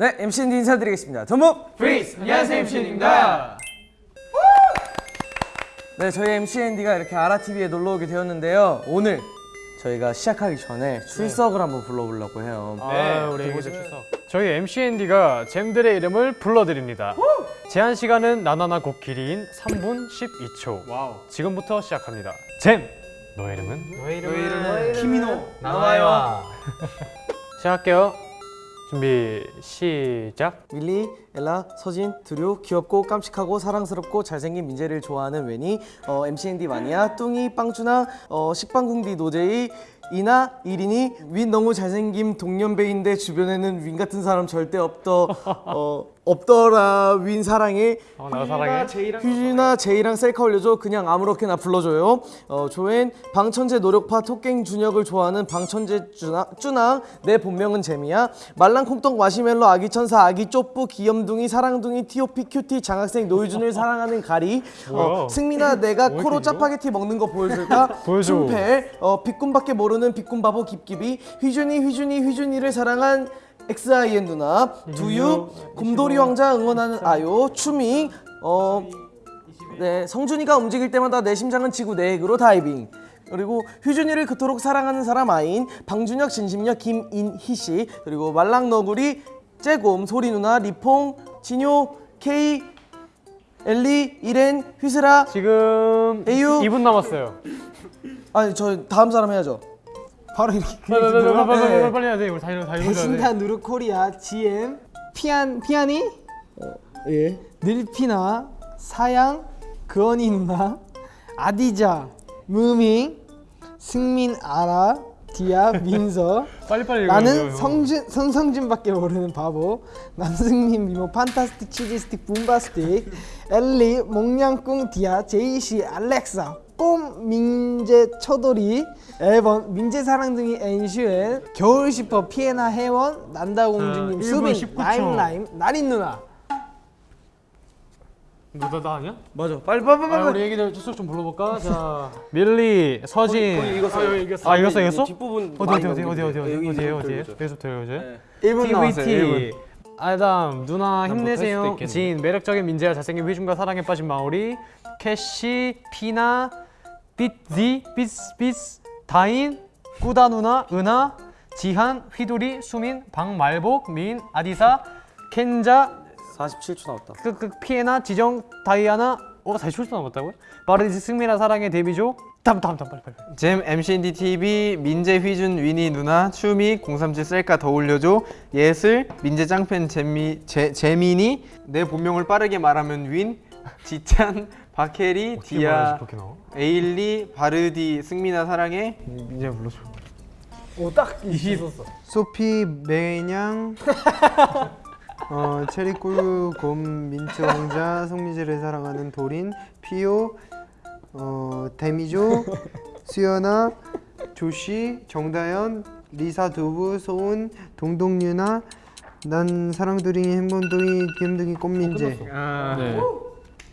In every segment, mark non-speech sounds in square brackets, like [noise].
네, MCND 인사드리겠습니다. 전부 freeze! 안녕하세요 MCND입니다 네, 저희 MCND가 이렇게 아라TV에 놀러 오게 되었는데요. 오늘 저희가 시작하기 전에 출석을 한번 불러보려고 해요. 네 우리 이곳의 출석 저희 MCND가 GEM들의 이름을 불러드립니다 제한 시간은 나나나 곡길이인 3분 12초 wow. 지금부터 시작합니다 GEM! 너의 이름은? 너의 이름은? 키미노 나와요 [laughs] 시작할게요 준비 시작. 밀리, 엘라, 서진, 드류 귀엽고 깜찍하고 사랑스럽고 잘생긴 민재를 좋아하는 웬이 어, MCND 마니아, 뚱이, 빵준아, 어, 식빵궁디 노제이 이나, 이린이 윈 너무 잘생김 동년배인데 주변에는 윈 같은 사람 절대 없더 어, 없더라 윈 사랑해. 어, 나 사랑해. 휴지나 제이랑 셀카 올려줘. 그냥 아무렇게나 불러줘요. 어, 조엔 방천재 노력파 토깽 준혁을 좋아하는 방천재 쭈나 내 본명은 재미야. 말랑 콩떡 마시멜로 아기 천사 아기 쪼뿌 귀염둥이 사랑둥이 티오피 큐티 장학생 노유준을 사랑하는 가리? 어, 승민아 내가 뭐 코로? 짜파게티 먹는 거 보여줄까? [laughs] 보여줘. 춤패 어, 비꿈밖에 모르는 비꿈바보 깁깁이 휘준이 휘준이 휘준이를 사랑한 XIN 누나 두유 곰돌이 왕자 응원하는 아요 추밍 어 네, 성준이가 움직일 때마다 내 심장은 지구 내액으로 다이빙. 그리고 휴준이를 그토록 사랑하는 사람 아인 방준혁, 진심녀, 김인희 씨 그리고 말랑너구리, 째곰, 소리 누나, 리퐁, 진효, 케이, 엘리, 이렌, 휘슬아. 지금 에유. 2분 남았어요 아니 저 다음 사람 해야죠. 바로 이렇게 빨리 빨리 빨리 빨리 네. 빨리 빨리 해야 돼 우리 다 이러 다 이러야 돼 배신다 누르코리아 GM 피안 피아니 예. 늘피나 사양 그언이 누나 아디자 무밍 승민 아라 디아 민서. [laughs] 빨리 빨리 읽어요, 나는. 성준 손성준밖에 모르는 바보. 남승민 미모 판타스틱 치즈스틱 붐바스틱. 엘리 몽냥꿍 디아 제이씨 알렉사. 꼼 민재 처돌이 앨범 민재 사랑둥이 엔슈엔 겨울 슈퍼 피에나 혜원 난다공주님 자, 수빈 1분 19초. 라임라임 나린 누나 너나 나 아니야? 맞아. 빨리 빨리 빨리. 아, 빨리. 우리 애기들 출석 좀 불러볼까? [laughs] 자 밀리, 서진 거의 이겼어요. 아, 이겼어? 아 이겼어 이겼어? 뒷부분 어디 어디 어디 어디 어디 어디. 어디 여기 어디 여기 여기서부터 여기서 네. 1분 남았어요 TVT 아담 누나 뭐 힘내세요. 진 매력적인 민재와 잘생긴 휘중과 사랑에 빠진 마오리 캐시 피나 삐지 삐스 삐스 다인 꾸다 누나 은하 지한 휘두리 수민 박말복 민 아디사 켄자 47초 나왔다. 그, 그 피에나 지정 다이아나 어 40초 남았다고요? 바르디스 승민아 사랑의 데뷔조 다음 다음 다음 빨리 빨리. 잼 MCND TV 민재 휘준 위니 누나 추미 037 셀카 더 올려줘 예슬 민재 짱팬 재미 제, 재민이 내 본명을 빠르게 말하면 윈 지찬 어떻게 디아? 에일리 바르디 승민아 사랑해. 민재 불러줘 오딱 있었어. 소피 매냥 [laughs] 어, 체리꿀 곰 민트 왕자 성미지를 사랑하는 도린 피오 어, 데미조 [laughs] 수연아 조시 정다연 리사 두부 소은 동동유나 난 사랑두링이 행본둥이 귀염둥이 꽃민재. 아, 네.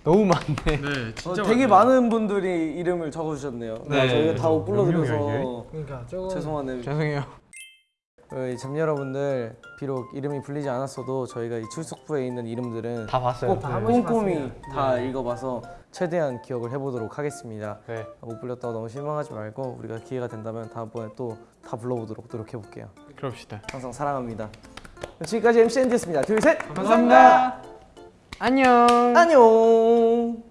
너무 많네 어, 되게 많은 분들이 이름을 적어주셨네요. 네. 저희가 다 못 불러드려서 그러니까 저거 죄송하네요. 죄송해요 저희 잼 여러분들 비록 이름이 불리지 않았어도 저희가 이 출석부에 있는 이름들은 다 봤어요 꼭한 번씩 꼼꼼히. 다 읽어봐서 최대한 기억을 해보도록 하겠습니다. 네. 못 불렸다고 너무 실망하지 말고 우리가 기회가 된다면 다음번에 또 다 불러보도록 노력해볼게요. 그럽시다 항상 사랑합니다. 지금까지 MCND였습니다. 둘, 셋! 감사합니다 안녕 안녕!